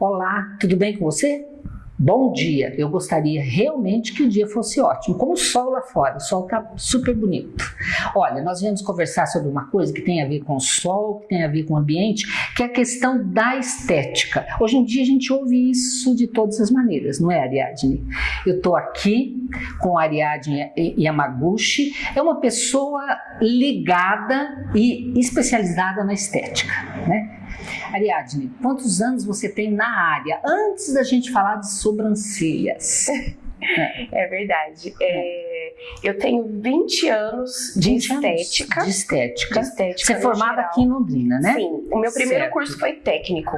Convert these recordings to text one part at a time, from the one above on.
Olá, tudo bem com você? Bom dia, eu gostaria realmente que o dia fosse ótimo, como o sol lá fora, o sol tá super bonito. Olha, nós viemos conversar sobre uma coisa que tem a ver com o sol, que tem a ver com o ambiente, que é a questão da estética. Hoje em dia a gente ouve isso de todas as maneiras, não é, Ariadne? Eu tô aqui com a Ariadne Yamaguchi, é uma pessoa ligada e especializada na estética, né? Ariadne, quantos anos você tem na área? Antes da gente falar de sobrancelhas. É verdade. É, eu tenho 20 anos de 20 estética. Anos de estética. De estética Você é formada geral. aqui em Londrina, né? Sim. O meu primeiro Certo. curso foi técnico.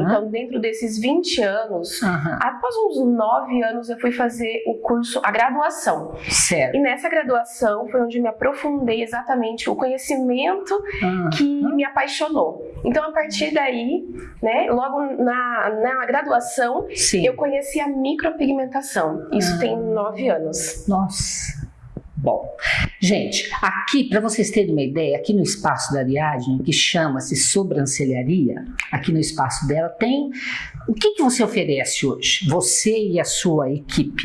Então, dentro desses 20 anos, após uns 9 anos, eu fui fazer o curso, a graduação. Certo. E nessa graduação foi onde me aprofundei exatamente o conhecimento que me apaixonou. Então, a partir daí, né, logo na, na graduação, Sim. eu conheci a micropigmentação. Isso Ah. tem nove anos. Nossa. Bom, gente, aqui, para vocês terem uma ideia, aqui no espaço da Ariadne, que chama-se sobrancelharia, aqui no espaço dela, tem. O que, que você oferece hoje? Você e a sua equipe?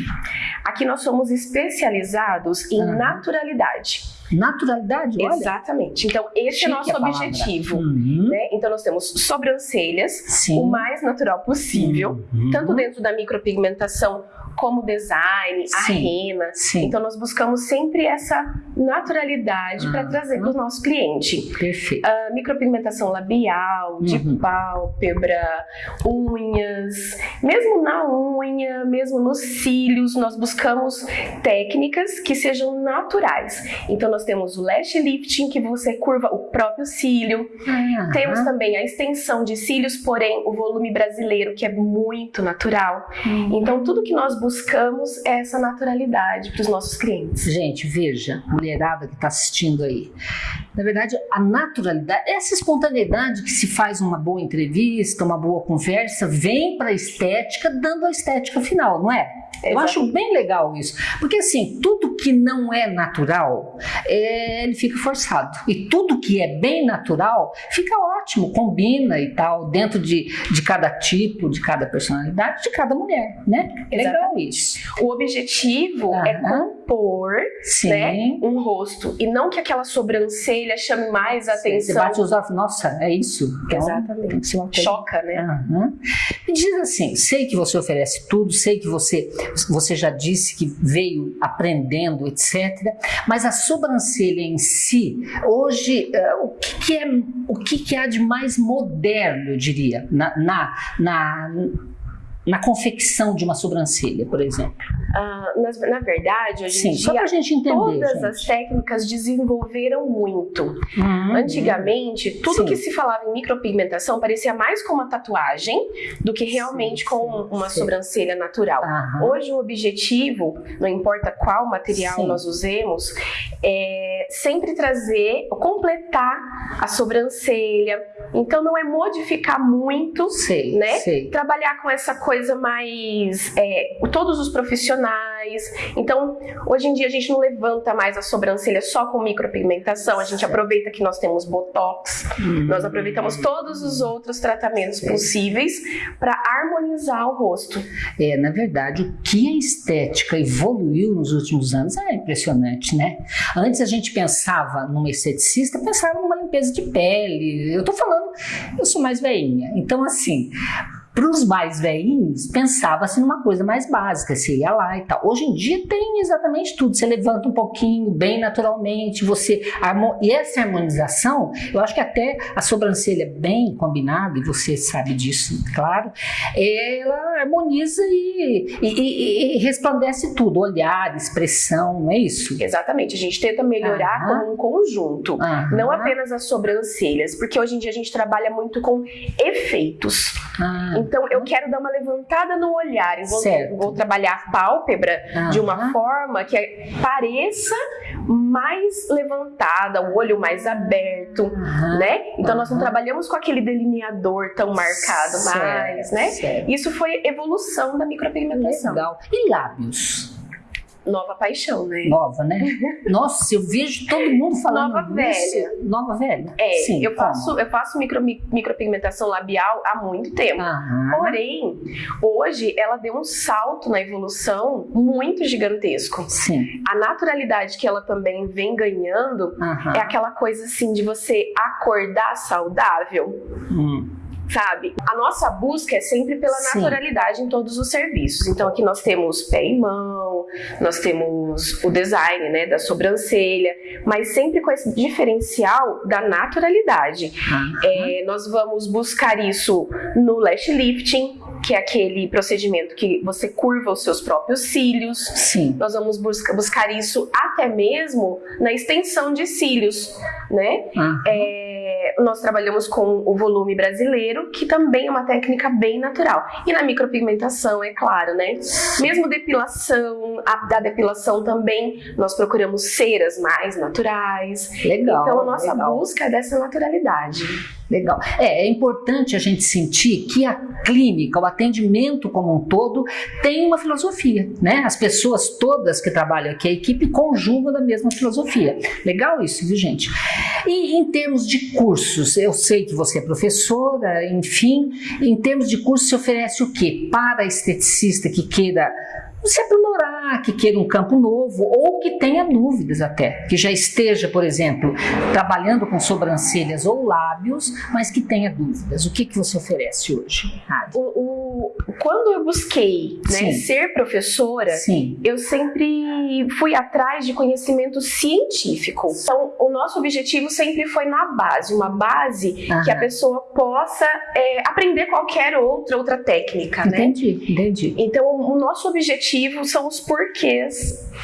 Aqui nós somos especializados em Aham. naturalidade. Naturalidade, olha. Exatamente. Então, esse é chique nosso a palavra. objetivo. Uhum. né? Então, nós temos sobrancelhas, Sim. o mais natural possível, Uhum. tanto dentro da micropigmentação como design, a Sim. rena. Sim. Então, nós buscamos sempre essa naturalidade para Uhum. trazer para o nosso cliente. Perfeito. A micropigmentação labial, de Uhum. pálpebra, unhas, mesmo na unha, mesmo nos cílios, nós buscamos técnicas que sejam naturais. Então nós temos o lash lifting, que você curva o próprio cílio. Aham. Temos também a extensão de cílios, porém o volume brasileiro, que é muito natural. Uhum. Então tudo que nós buscamos essa naturalidade para os nossos clientes. Gente, veja, mulherada que está assistindo aí. Na verdade, a naturalidade, essa espontaneidade que se faz uma boa entrevista, uma boa conversa, vem para a estética, dando a estética final, não é? Eu Exato. acho bem legal isso. Porque assim, tudo que não é natural, ele fica forçado. E tudo que é bem natural, fica ótimo, combina e tal, dentro de, de cada tipo, de cada personalidade, de cada mulher, né? É legal isso. O objetivo é Aham. compor Sim. né, um rosto e não que aquela sobrancelha chame mais Você atenção. bate os olhos, nossa, é isso? Então, Exatamente. Tem. Choca, né? Aham. Me diz assim, sei que você oferece tudo, sei que você, você já disse que veio aprendendo, etc. Mas a sobrancelha em si, hoje, eh, o que, que é, o que, que há de mais moderno, eu diria, na, na, na, na confecção de uma sobrancelha, por exemplo? Ah, nas- na, verdade, hoje Sim, em só dia, para a gente entender. todas gente. as técnicas desenvolveram muito. Uhum. Antigamente, tudo Sim. que se falava em micropigmentação parecia mais com uma tatuagem do que realmente Sim, com uma sobrancelha natural. Aham. Hoje o objetivo, não importa qual material nós usemos, é sempre trazer, completar a sobrancelha. Então não é modificar muito, Sei, né? sei. trabalhar com essa coisa mais é, todos os profissionais. Então hoje em dia a gente não levanta mais a sobrancelha só com micropigmentação. A gente aproveita que nós temos botox, Hum. nós aproveitamos todos os outros tratamentos Sim. possíveis para harmonizar o rosto. É, na verdade, o que a estética evoluiu nos últimos anos é impressionante, né? Antes a gente pensava numa esteticista, pensava numa limpeza de pele. Eu tô falando, eu sou mais velhinha. Então, assim, para os mais velhinhos, pensava-se numa coisa mais básica, você ia lá e tal. Hoje em dia tem exatamente tudo. Você levanta um pouquinho, bem naturalmente, você. E essa harmonização, eu acho que até a sobrancelha bem combinada, e você sabe disso, claro, ela harmoniza e, e- e- e resplandece tudo, olhar, expressão, não é isso? Exatamente, a gente tenta melhorar Aham. como um conjunto. Aham. Não apenas as sobrancelhas, porque hoje em dia a gente trabalha muito com efeitos. Ah, Então eu quero dar uma levantada no olhar e vou, vou trabalhar a pálpebra de uma forma que pareça mais levantada, o olho mais aberto, né? Então nós não trabalhamos com aquele delineador tão marcado Certo, mais, né? certo. Isso foi evolução da micropigmentação. Legal. E lábios? Nova paixão, né? Nova, né? Nossa, eu vejo todo mundo falando Nova velha. Nova velha. É, Sim, eu como? faço, eu faço micro, micropigmentação labial há muito tempo. Aham. Porém, hoje ela deu um salto na evolução muito gigantesco. Sim. A naturalidade que ela também vem ganhando Aham. é aquela coisa assim de você acordar saudável, Hum. Sabe? A nossa busca é sempre pela Sim. naturalidade em todos os serviços. Então aqui nós temos pé e mão, nós temos o design, né, da sobrancelha, mas sempre com esse diferencial da naturalidade. Aham. É, nós vamos buscar isso no lash lifting, que é aquele procedimento que você curva os seus próprios cílios. Sim. Nós vamos busca- buscar isso até mesmo na extensão de cílios, né? Aham. É, nós trabalhamos com o volume brasileiro, que também é uma técnica bem natural. E na micropigmentação, é claro, né? Mesmo depilação, a da depilação também, nós procuramos ceras mais naturais. Legal. então a nossa legal. busca é dessa naturalidade. Legal. É, é importante a gente sentir que a clínica, o atendimento como um todo, tem uma filosofia, né? As pessoas todas que trabalham aqui, a equipe conjugam da mesma filosofia. Legal isso, viu, gente? E em termos de cursos, eu sei que você é professora, enfim, em termos de cursos, se oferece o quê? Para esteticista que queira se aprimorar, que queira um campo novo ou que tenha dúvidas até, que já esteja, por exemplo, trabalhando com sobrancelhas ou lábios, mas que tenha dúvidas. O que, que você oferece hoje, Rádio? O, o- quando eu busquei né, ser professora, Sim, eu sempre fui atrás de conhecimento científico. Então, o nosso objetivo sempre foi na base, uma base que a Aham. pessoa possa é, aprender qualquer outra outra técnica, né? entendi, entendi. Então, o nosso objetivo são os porquês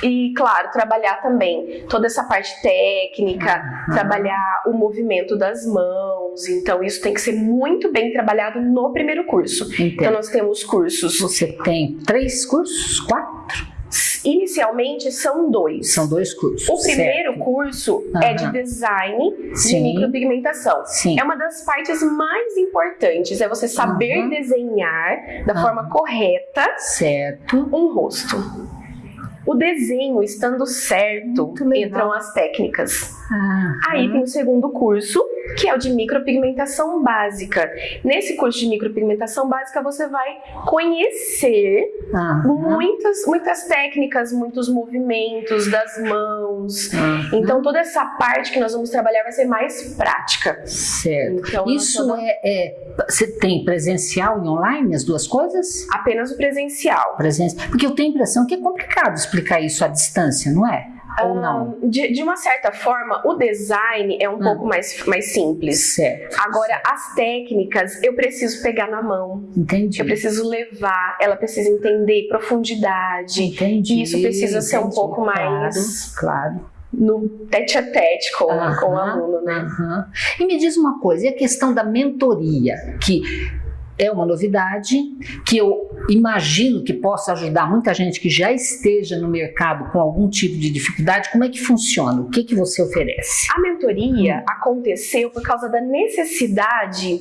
e, claro, trabalhar também toda essa parte técnica, trabalhar o movimento das mãos. Então, isso tem que ser muito bem trabalhado no primeiro curso. Então, Entendo. nós temos cursos, Você tem três cursos? Quatro? inicialmente são dois. São dois cursos. O primeiro certo. curso é de design de Sim. micropigmentação. Sim. É uma das partes mais importantes, é você saber Aham. desenhar da Aham. forma correta Certo. um rosto. O desenho estando certo, entram as técnicas. Ah, Aí tem o segundo curso, que é o de micropigmentação básica. Nesse curso de micropigmentação básica, você vai conhecer muitas, muitas técnicas, muitos movimentos das mãos. Então, toda essa parte que nós vamos trabalhar vai ser mais prática. Certo. Então, Isso é, é. Você tem presencial e online, as duas coisas? apenas o presencial. Presença. Porque eu tenho a impressão que é complicado explicar isso à distância, não é? Ou não? Ah, De, de uma certa forma, o design é um Hum. pouco mais, mais simples. Certo. Agora, as técnicas, eu preciso pegar na mão, Entendi. eu preciso levar, ela precisa entender profundidade. Entendi. Isso precisa ser um entendi. pouco mais- Claro, claro. No tete a tete com, Aham, com o aluno, né? aham. E me diz uma coisa, e a questão da mentoria, que é uma novidade, que eu imagino que possa ajudar muita gente que já esteja no mercado com algum tipo de dificuldade. Como é que funciona? O que, que você oferece? A mentoria aconteceu por causa da necessidade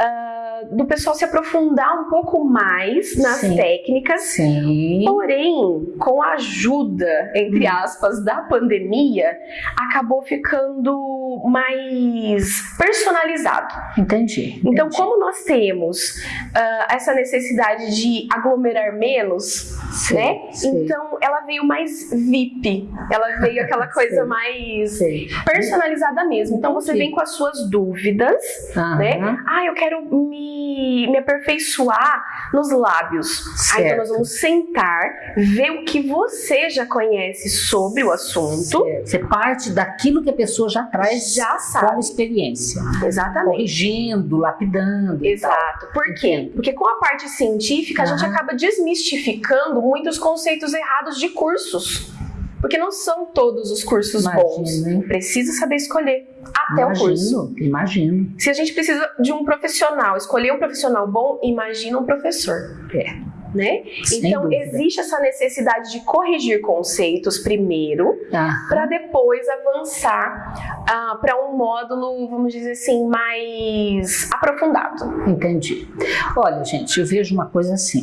ah, do pessoal se aprofundar um pouco mais nas Sim. técnicas Sim. Porém, com a ajuda, entre Hum. aspas, da pandemia, acabou ficando mais personalizado. Entendi. Então, entendi. como nós temos ah, essa necessidade de aglomerar menos, Sei, né? sei, Então, ela veio mais VIP. Ela veio aquela coisa Sei. mais personalizada mesmo. Então, você vem com as suas dúvidas, Aham, né? Ah, eu quero me, me aperfeiçoar nos lábios. Ah, então certo. nós vamos sentar, ver o que você já conhece sobre o assunto. Certo. Você parte daquilo que a pessoa já traz Já como sabe. experiência. Exatamente. Corrigindo, lapidando. Exato. Por quê? Porque com a parte científica a gente acaba desmistificando muitos conceitos errados de cursos. Porque não são todos os cursos bons. Imagino, hein? Precisa saber escolher até o curso. Imagino, imagino. Se a gente precisa de um profissional, escolher um profissional bom, imagina um professor. É. Né? Sem então, dúvida. existe essa necessidade de corrigir conceitos primeiro, Ah, para depois avançar para um módulo, vamos dizer assim, mais aprofundado. entendi. Olha, gente, eu vejo uma coisa assim.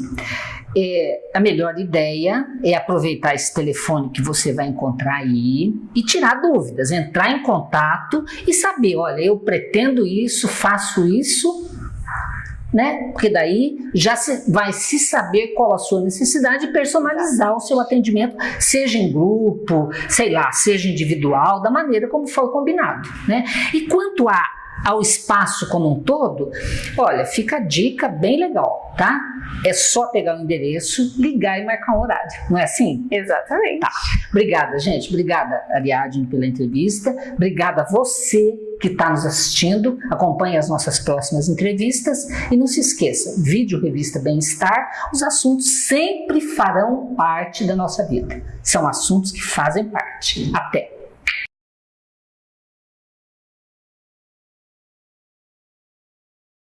é, a melhor ideia é aproveitar esse telefone que você vai encontrar aí e tirar dúvidas, entrar em contato e saber, olha, eu pretendo isso, faço isso, né? Porque daí já se, vai se saber qual a sua necessidade e personalizar o seu atendimento, seja em grupo, sei lá, seja individual, da maneira como foi combinado, né? E quanto a ao espaço como um todo, olha, fica a dica bem legal, tá? É só pegar o endereço, ligar e marcar um horário, não é assim? Exatamente. Tá. Obrigada, gente. Obrigada, Ariadne, pela entrevista. Obrigada a você que está nos assistindo. Acompanhe as nossas próximas entrevistas. E não se esqueça, vídeo Revista Bem-Estar, os assuntos sempre farão parte da nossa vida. São assuntos que fazem parte. Até!